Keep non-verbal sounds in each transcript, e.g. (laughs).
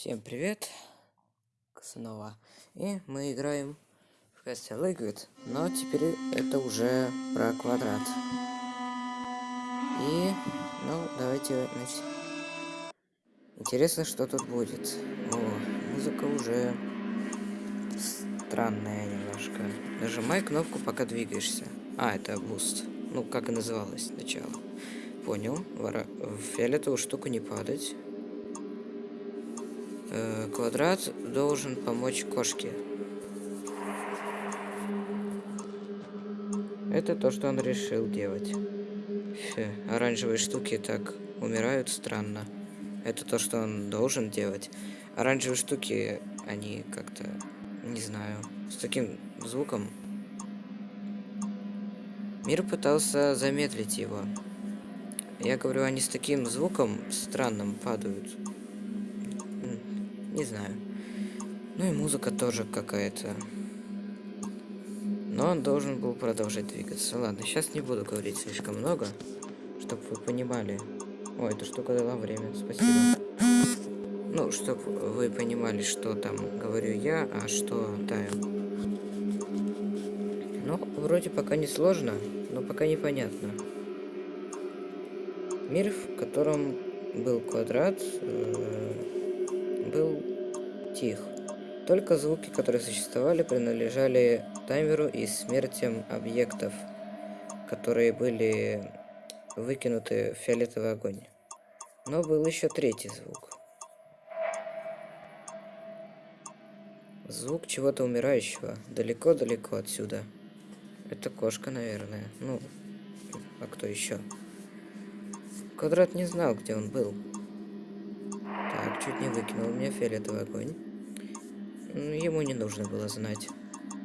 Всем привет! Снова. И мы играем в Castle Liquid, но теперь это уже про квадрат. И, ну, давайте начнем. Интересно, что тут будет. О, музыка уже странная немножко. Нажимай кнопку, пока двигаешься. А, это boost. Ну, как и называлось сначала. Понял. В фиолетовую штуку не падать. Э, квадрат должен помочь кошке. Это то, что он решил делать. Фе, оранжевые штуки так умирают странно. Это то, что он должен делать. Оранжевые штуки, они как-то, не знаю, с таким звуком. Мир пытался замедлить его. Я говорю, они с таким звуком странным падают. Не знаю. Ну и музыка тоже какая-то. Но он должен был продолжать двигаться. Ладно, сейчас не буду говорить слишком много, чтобы вы понимали. О, эта штука дала время, спасибо. Ну, чтобы вы понимали, что там говорю я, а что Таю. Ну, вроде пока не сложно, но пока непонятно. Мир, в котором был квадрат, э был тих. Только звуки, которые существовали, принадлежали таймеру и смертям объектов, которые были выкинуты в фиолетовый огонь. Но был еще третий звук. Звук чего-то умирающего, далеко-далеко отсюда. Это кошка, наверное. Ну, а кто еще? Квадрат не знал, где он был. Чуть не выкинул меня фиолетовый огонь. Ему не нужно было знать.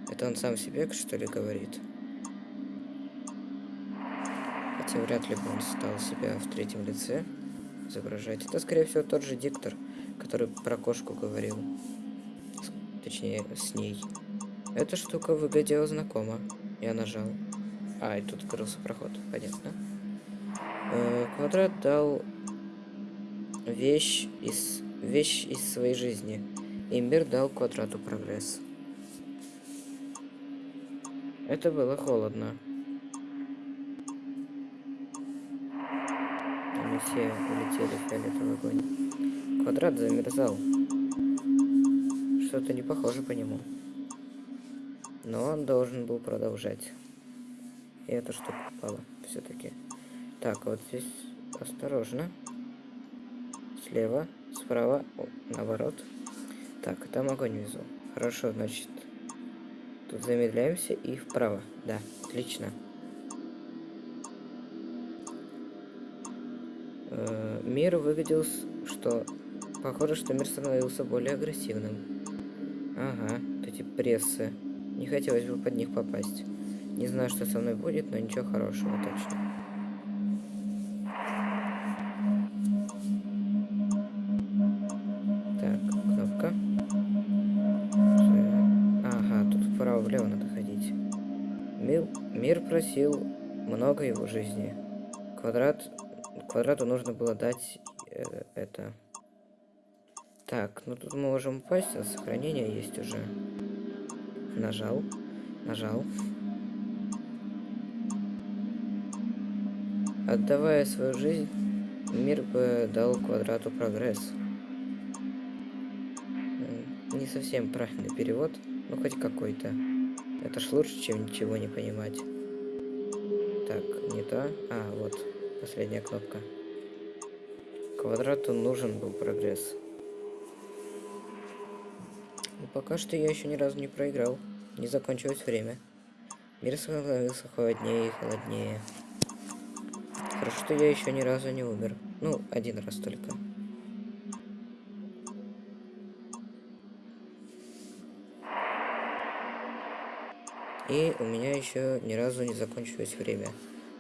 Это он сам себе, что ли, говорит? Хотя вряд ли бы он стал себя в третьем лице изображать. Это, скорее всего, тот же диктор, который про кошку говорил. Точнее, с ней. Эта штука выглядела знакомо. Я нажал. А, и тут открылся проход. Понятно. Э, квадрат дал вещь из, вещь из своей жизни. И мир дал квадрату прогресс. Это было холодно. Они все улетели в фиолетовый огонь. Квадрат замерзал. Что-то не похоже по нему. Но он должен был продолжать. И эта штука упала все-таки. Так, вот здесь осторожно слева, справа, о, наоборот. Так, там огонь внизу. Хорошо, значит, тут замедляемся и вправо. Да, отлично. -э мир выглядел, что... Похоже, что мир становился более агрессивным. Ага, эти прессы. Не хотелось бы под них попасть. Не знаю, что со мной будет, но ничего хорошего точно. Просил много его жизни. Квадрат... Квадрату нужно было дать э, это. Так, ну тут мы можем упасть, а сохранение есть уже. Нажал. Нажал. Отдавая свою жизнь, мир бы дал квадрату прогресс. Не совсем правильный перевод, но хоть какой-то. Это ж лучше, чем ничего не понимать. Так, не то. А, вот, последняя кнопка. Квадрату нужен был прогресс. Но пока что я еще ни разу не проиграл. Не закончилось время. Мир становился холоднее и холоднее. Хорошо, что я еще ни разу не умер. Ну, один раз только. И у меня еще ни разу не закончилось время.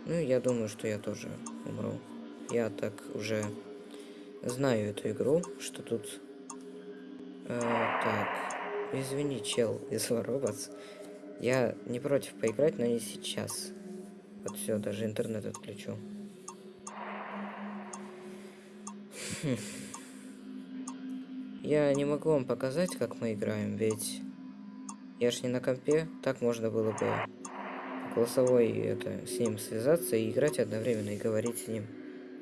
Ну, я думаю, что я тоже умру. Я так уже знаю эту игру, что тут... Э, так, извини, чел (laughs) из Robots. Я не против поиграть, но не сейчас. Вот все, даже интернет отключу. Хм. я не могу вам показать, как мы играем, ведь я ж не на компе, так можно было бы голосовой это с ним связаться и играть одновременно и говорить с ним.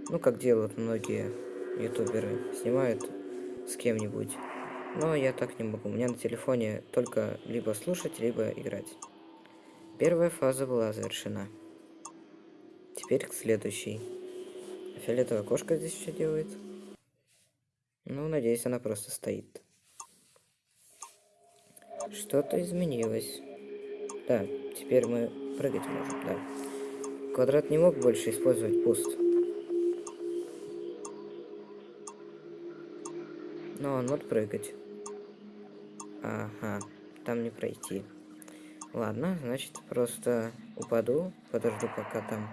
Ну, как делают многие ютуберы, снимают с кем-нибудь. Но я так не могу. У меня на телефоне только либо слушать, либо играть. Первая фаза была завершена. Теперь к следующей. Фиолетовая кошка здесь что делает? Ну, надеюсь, она просто стоит. Что-то изменилось. Да, теперь мы прыгать можем, да. Квадрат не мог больше использовать пуст. Но он может прыгать. Ага, там не пройти. Ладно, значит, просто упаду, подожду, пока там...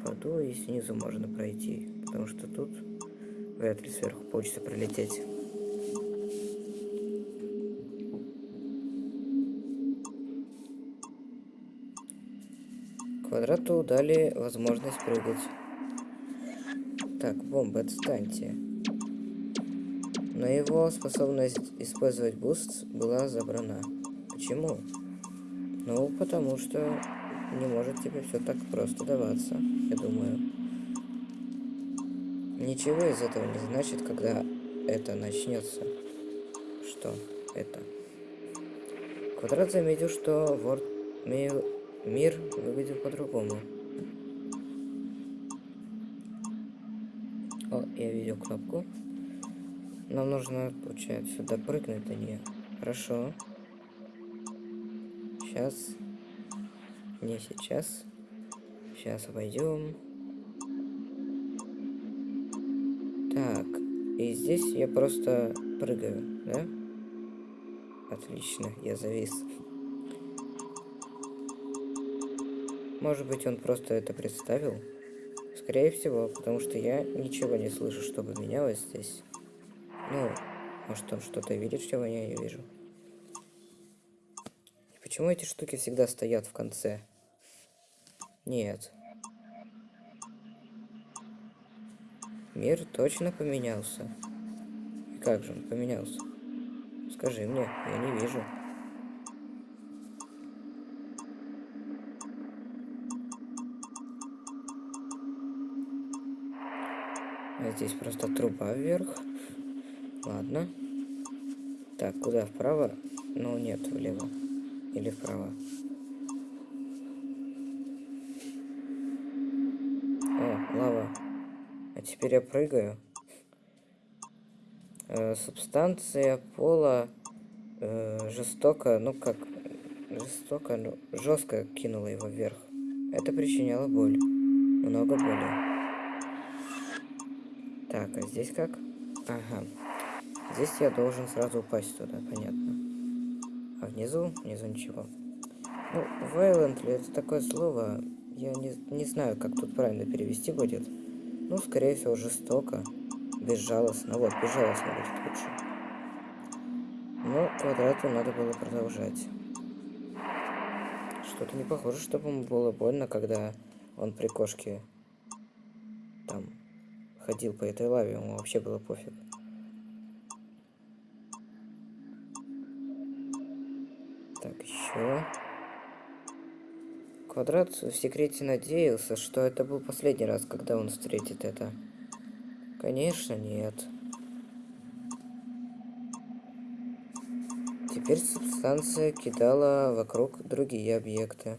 Упаду, и снизу можно пройти, потому что тут вряд ли сверху получится пролететь. Квадрату дали возможность прыгать. Так, бомба, отстаньте. Но его способность использовать boost была забрана. Почему? Ну, потому что не может тебе все так просто даваться, я думаю. Ничего из этого не значит, когда это начнется. Что это? Квадрат заметил, что Ворд мир выглядел по-другому. О, я видел кнопку. Нам нужно, получается, допрыгнуть до нее. Хорошо. Сейчас. Не сейчас. Сейчас обойдем. Так. И здесь я просто прыгаю, да? Отлично, я завис. Может быть, он просто это представил? Скорее всего, потому что я ничего не слышу, чтобы менялось здесь. Ну, может он что-то видит, чего я не вижу. И почему эти штуки всегда стоят в конце? Нет. Мир точно поменялся. И как же он поменялся? Скажи мне, я не вижу. Здесь просто труба вверх. Ладно. Так, куда? Вправо? Ну, нет, влево. Или вправо. О, лава. А теперь я прыгаю. Э, субстанция пола э, жестоко, ну как, жестоко, ну, жестко кинула его вверх. Это причиняло боль. Много боли. Так, а здесь как? Ага. Здесь я должен сразу упасть туда, понятно. А внизу? Внизу ничего. Ну, violent ли это такое слово? Я не, не знаю, как тут правильно перевести будет. Ну, скорее всего, жестоко. Безжалостно. Вот, безжалостно будет лучше. Но квадрату надо было продолжать. Что-то не похоже, чтобы ему было больно, когда он при кошке там ходил по этой лаве, ему вообще было пофиг. Так, еще. Квадрат в секрете надеялся, что это был последний раз, когда он встретит это. Конечно, нет. Теперь субстанция кидала вокруг другие объекты.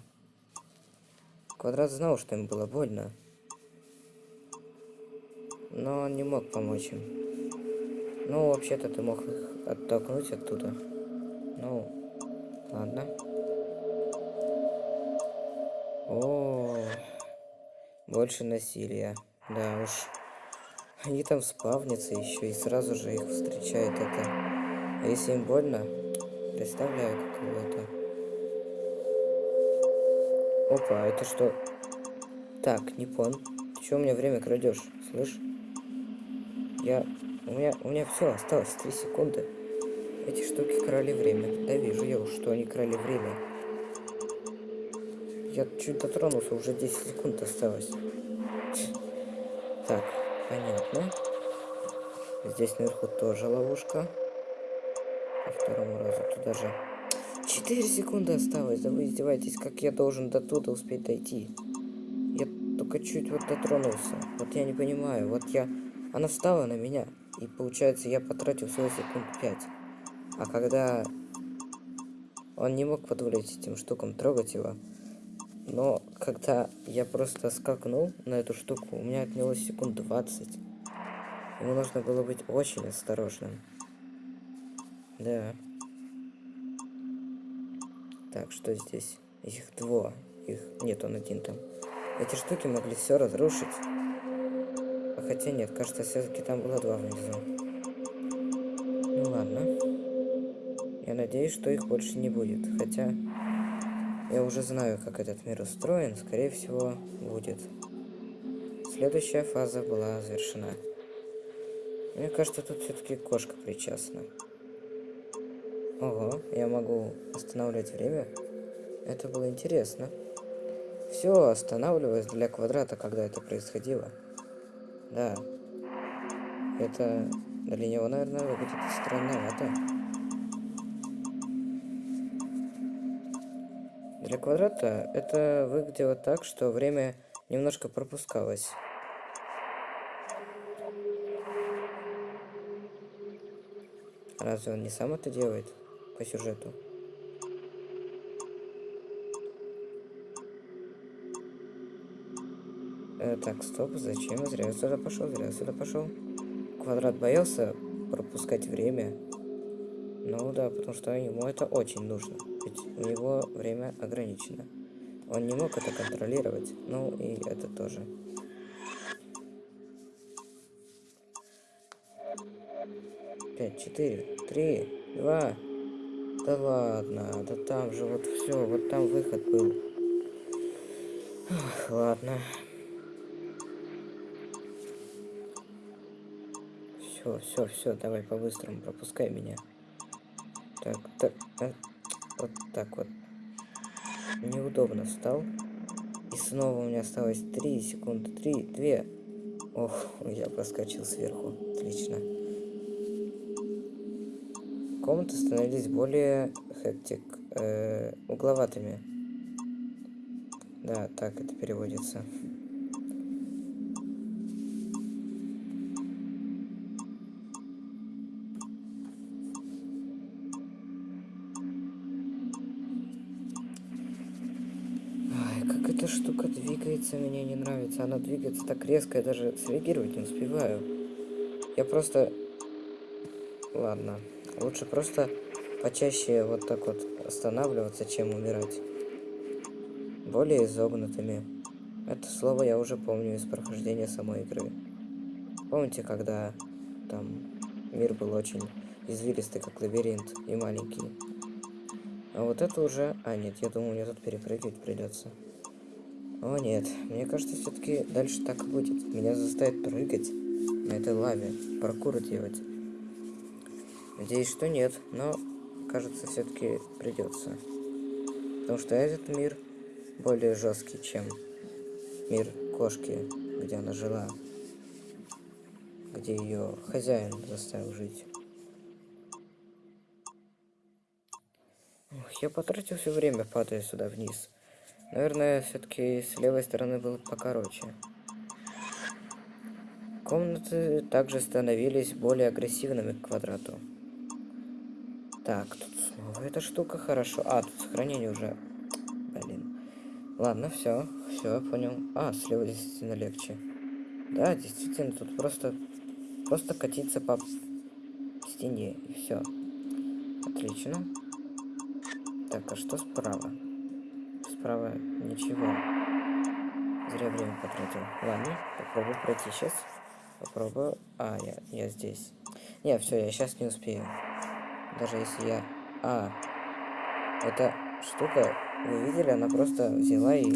Квадрат знал, что им было больно но он не мог помочь им. Ну, вообще-то ты мог их оттолкнуть оттуда. Ну, ладно. О, больше насилия. Да уж. Они там спавнятся еще и сразу же их встречает это. А если им больно, представляю какого это. Опа, это что? Так, не пон. Ты что у меня время крадешь, слышь? Я... У меня, у меня все, осталось 3 секунды. Эти штуки крали время. Да вижу я что они крали время. Я чуть дотронулся, уже 10 секунд осталось. Так, понятно. Здесь наверху тоже ловушка. По второму разу туда же. 4 секунды осталось. Да вы издеваетесь, как я должен до туда успеть дойти? Я только чуть вот дотронулся. Вот я не понимаю. Вот я... Она встала на меня. И получается, я потратил всего секунд 5. А когда он не мог позволить этим штукам трогать его, но когда я просто скакнул на эту штуку, у меня отнялось секунд 20. Ему нужно было быть очень осторожным. Да. Так, что здесь? Их два. Их нет, он один там. Эти штуки могли все разрушить. Хотя нет, кажется, все-таки там было два внизу. Ну ладно. Я надеюсь, что их больше не будет. Хотя я уже знаю, как этот мир устроен. Скорее всего, будет. Следующая фаза была завершена. Мне кажется, тут все-таки кошка причастна. Ого, я могу останавливать время. Это было интересно. Все останавливалось для квадрата, когда это происходило. Да. Это для него, наверное, выглядит странновато. Для квадрата это выглядело так, что время немножко пропускалось. Разве он не сам это делает по сюжету? Э, так, стоп, зачем? Зря я сюда пошел, зря я сюда пошел. Квадрат боялся пропускать время. Ну да, потому что ему это очень нужно. Ведь у него время ограничено. Он не мог это контролировать. Ну и это тоже. Пять, четыре, три, два. Да ладно, да там же вот все, вот там выход был. Ох, ладно. Все, все, все, давай по-быстрому, пропускай меня. Так, так, а, вот так вот. Неудобно встал. И снова у меня осталось 3 секунды, 3, 2. Ох, я проскочил сверху. Отлично. Комнаты становились более хектик, э, угловатыми. Да, так это переводится. эта штука двигается, мне не нравится. Она двигается так резко, я даже среагировать не успеваю. Я просто... Ладно. Лучше просто почаще вот так вот останавливаться, чем умирать. Более изогнутыми. Это слово я уже помню из прохождения самой игры. Помните, когда там мир был очень извилистый, как лабиринт, и маленький? А вот это уже... А, нет, я думаю, мне тут перепрыгивать придется. О нет, мне кажется, все-таки дальше так будет. Меня заставят прыгать на этой лаве, паркур делать. Надеюсь, что нет, но кажется, все-таки придется. Потому что этот мир более жесткий, чем мир кошки, где она жила. Где ее хозяин заставил жить. я потратил все время, падая сюда вниз. Наверное, все-таки с левой стороны было покороче. Комнаты также становились более агрессивными к квадрату. Так, тут снова эта штука хорошо. А, тут сохранение уже. Блин. Ладно, все, все, понял. А, слева действительно легче. Да, действительно, тут просто, просто катиться по стене и все. Отлично. Так, а что справа? Справа ничего. Зря время потратил. Ладно, попробую пройти сейчас. Попробую. А, я, я здесь. Не, все, я сейчас не успею. Даже если я... А, эта штука, вы видели, она просто взяла и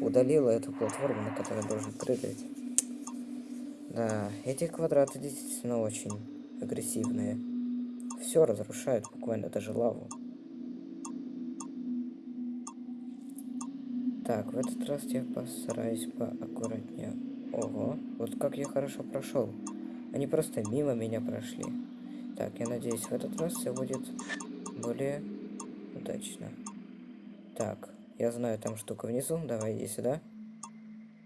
удалила эту платформу, на которой должен прыгать. Да, эти квадраты действительно очень агрессивные. Все разрушают, буквально даже лаву. Так, в этот раз я постараюсь поаккуратнее. Ого, вот как я хорошо прошел. Они просто мимо меня прошли. Так, я надеюсь, в этот раз все будет более удачно. Так, я знаю, там штука внизу. Давай, иди сюда.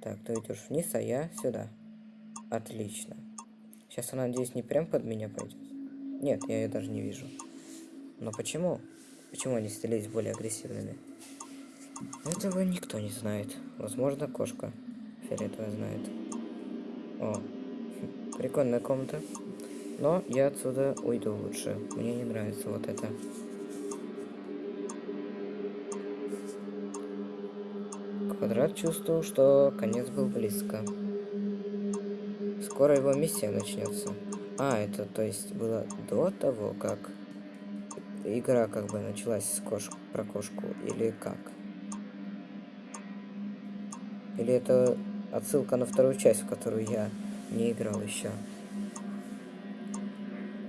Так, ты идешь вниз, а я сюда. Отлично. Сейчас она, надеюсь, не прям под меня пойдет. Нет, я ее даже не вижу. Но почему? Почему они становились более агрессивными? Этого никто не знает. Возможно, кошка фиолетовая знает. О, (laughs) прикольная комната. Но я отсюда уйду лучше. Мне не нравится вот это. Квадрат чувствовал, что конец был близко. Скоро его миссия начнется. А, это то есть было до того, как игра как бы началась с кош... про кошку, или как? Или это отсылка на вторую часть, в которую я не играл еще?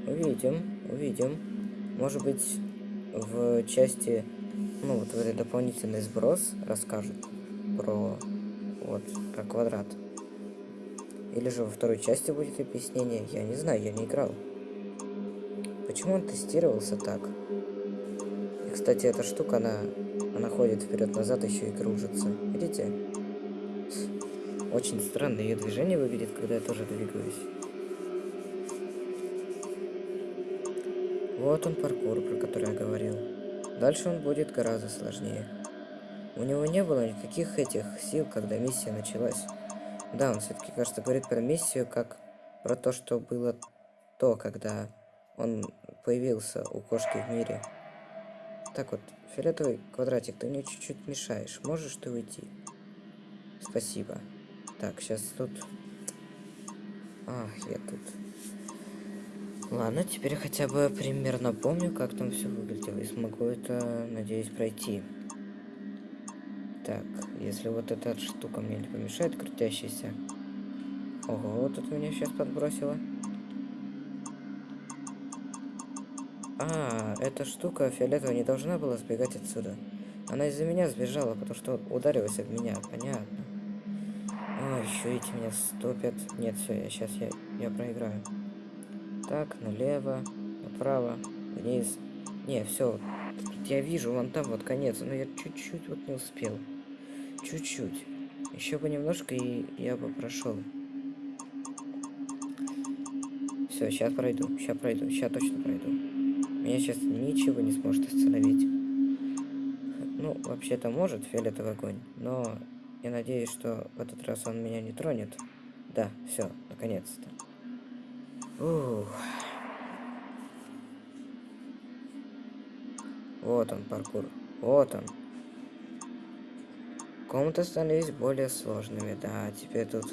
Увидим, увидим. Может быть, в части, ну вот в этой дополнительный сброс расскажут про вот про квадрат. Или же во второй части будет объяснение. Я не знаю, я не играл. Почему он тестировался так? И, кстати, эта штука, она, она ходит вперед-назад, еще и кружится. Видите? Очень странно ее движение выглядит, когда я тоже двигаюсь. Вот он паркур, про который я говорил. Дальше он будет гораздо сложнее. У него не было никаких этих сил, когда миссия началась. Да, он все-таки, кажется, говорит про миссию, как про то, что было то, когда он появился у кошки в мире. Так вот, фиолетовый квадратик, ты мне чуть-чуть мешаешь. Можешь ты уйти? Спасибо. Так, сейчас тут... Ах, я тут... Ладно, теперь хотя бы примерно помню, как там все выглядело. И смогу это, надеюсь, пройти. Так, если вот эта штука мне не помешает, крутящаяся. Ого, вот тут меня сейчас подбросило. А, эта штука фиолетовая не должна была сбегать отсюда. Она из-за меня сбежала, потому что ударилась об меня. Понятно. Еще эти меня стопят. Нет, все, я сейчас я, я проиграю. Так, налево, направо, вниз. Не, все. Я вижу, вон там вот конец, но я чуть-чуть вот не успел. Чуть-чуть. Еще бы немножко, и я бы прошел. Все, сейчас пройду. Сейчас пройду. Сейчас точно пройду. Меня сейчас ничего не сможет остановить. Ну, вообще-то может фиолетовый огонь, но я надеюсь, что в этот раз он меня не тронет. Да, все, наконец-то. Ух. Вот он, паркур. Вот он. Комнаты становились более сложными, да, теперь тут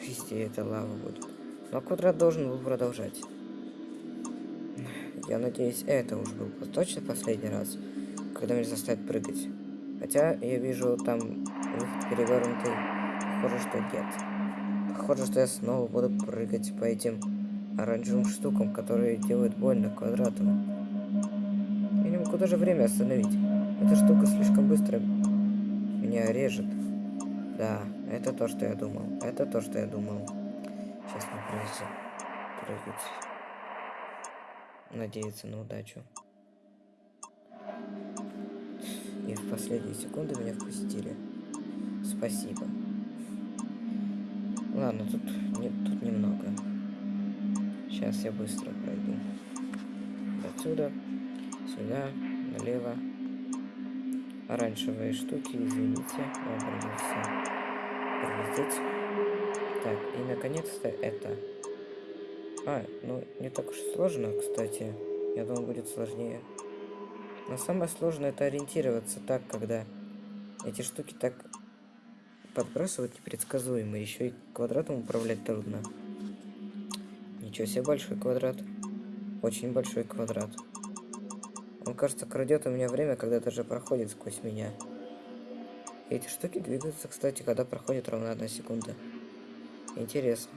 везде это лава будет. Но квадрат должен был продолжать. Я надеюсь, это уж был точно последний раз, когда меня заставят прыгать. Хотя я вижу там выход перевернутый. Похоже, что нет. Похоже, что я снова буду прыгать по этим оранжевым штукам, которые делают больно квадрату. Я не могу даже время остановить. Эта штука слишком быстро меня режет. Да, это то, что я думал. Это то, что я думал. Сейчас мне придется прыгать. Надеяться на удачу. И в последние секунды меня впустили. Спасибо. Ладно, тут, не, тут немного. Сейчас я быстро пройду. Отсюда, сюда, налево, оранжевые штуки, извините, я придется пролететь. Так, и наконец-то это. А, ну не так уж сложно, кстати. Я думал, будет сложнее. Но самое сложное это ориентироваться так, когда эти штуки так подбрасывать непредсказуемо. Еще и квадратом управлять трудно. Ничего себе большой квадрат. Очень большой квадрат. Он, кажется, крадет у меня время, когда даже проходит сквозь меня. Эти штуки двигаются, кстати, когда проходит ровно одна секунда. Интересно.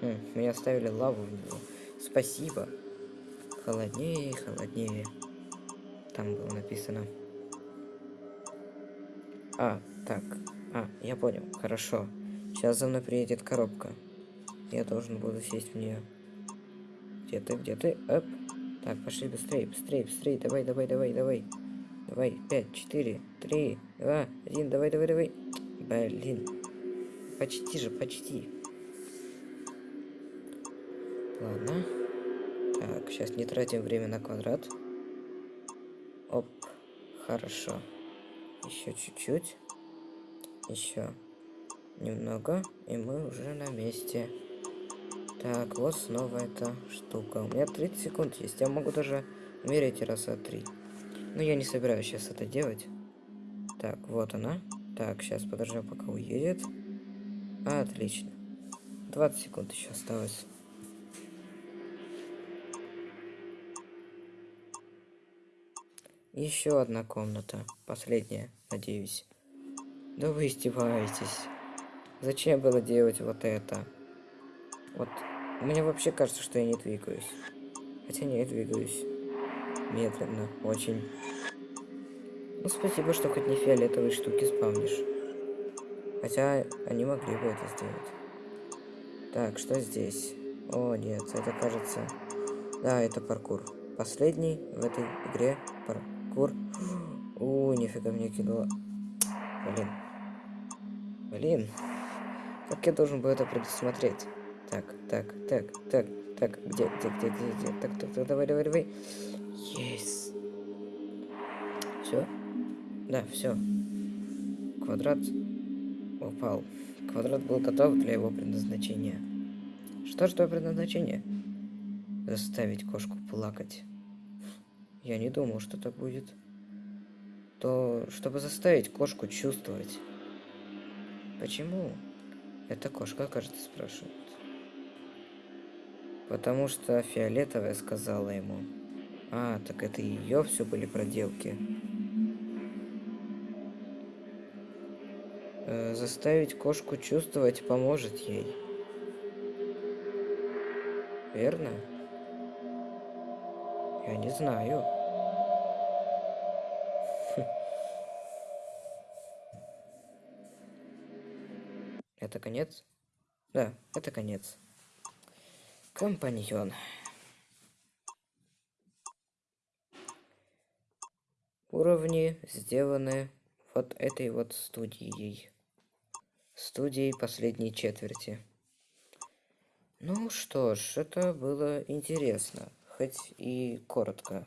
Хм, меня оставили лаву в него. Спасибо. Холоднее, холоднее. Там было написано. А, так. А, я понял. Хорошо. Сейчас за мной приедет коробка. Я должен буду сесть в нее. Где ты, где ты? Оп. Так, пошли быстрее, быстрее, быстрее. Давай, давай, давай, давай. Давай, пять, четыре, три, два, один. Давай, давай, давай. Блин. Почти же, почти. Ладно. Так, сейчас не тратим время на квадрат. Оп. Хорошо. Еще чуть-чуть. Еще немного. И мы уже на месте. Так, вот снова эта штука. У меня 30 секунд есть. Я могу даже мерить раза три. Но я не собираюсь сейчас это делать. Так, вот она. Так, сейчас подождем, пока уедет. Отлично. 20 секунд еще осталось. Еще одна комната. Последняя, надеюсь. Да вы издеваетесь. Зачем было делать вот это? Вот. Мне вообще кажется, что я не двигаюсь. Хотя не двигаюсь. Медленно. Очень. Ну, спасибо, что хоть не фиолетовые штуки спавнишь. Хотя они могли бы это сделать. Так, что здесь? О, нет, это кажется... Да, это паркур. Последний в этой игре паркур. У, нифига мне кинуло. Блин. Блин. Как я должен был это предусмотреть? Так, так, так, так, так, где, где, где, где, где? Так, так, так, давай, давай, давай. Есть. Все? Да, все. Квадрат упал. Квадрат был готов для его предназначения. Что ж твое предназначение? Заставить кошку плакать. Я не думал, что так будет. То, чтобы заставить кошку чувствовать. Почему? Эта кошка, кажется, спрашивает. Потому что фиолетовая сказала ему. А, так это ее все были проделки. Э, заставить кошку чувствовать поможет ей. Верно? Я не знаю. Это конец? Да, это конец. Компаньон. Уровни сделаны вот этой вот студией. Студией последней четверти. Ну что ж, это было интересно. Хоть и коротко.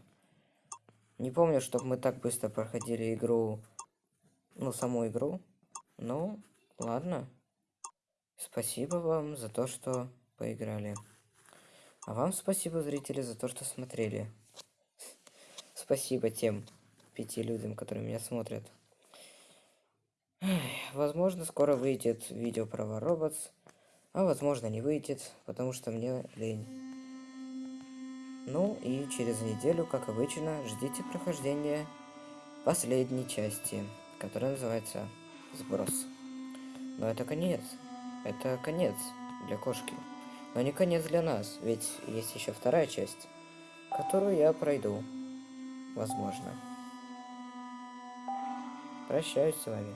Не помню, чтобы мы так быстро проходили игру. Ну, саму игру. Ну, ладно. Спасибо вам за то, что поиграли. А вам спасибо, зрители, за то, что смотрели. Спасибо тем пяти людям, которые меня смотрят. Возможно, скоро выйдет видео про Robots, а возможно не выйдет, потому что мне лень. Ну и через неделю, как обычно, ждите прохождения последней части, которая называется «Сброс». Но это конец. Это конец для кошки. Но не конец для нас, ведь есть еще вторая часть, которую я пройду. Возможно. Прощаюсь с вами.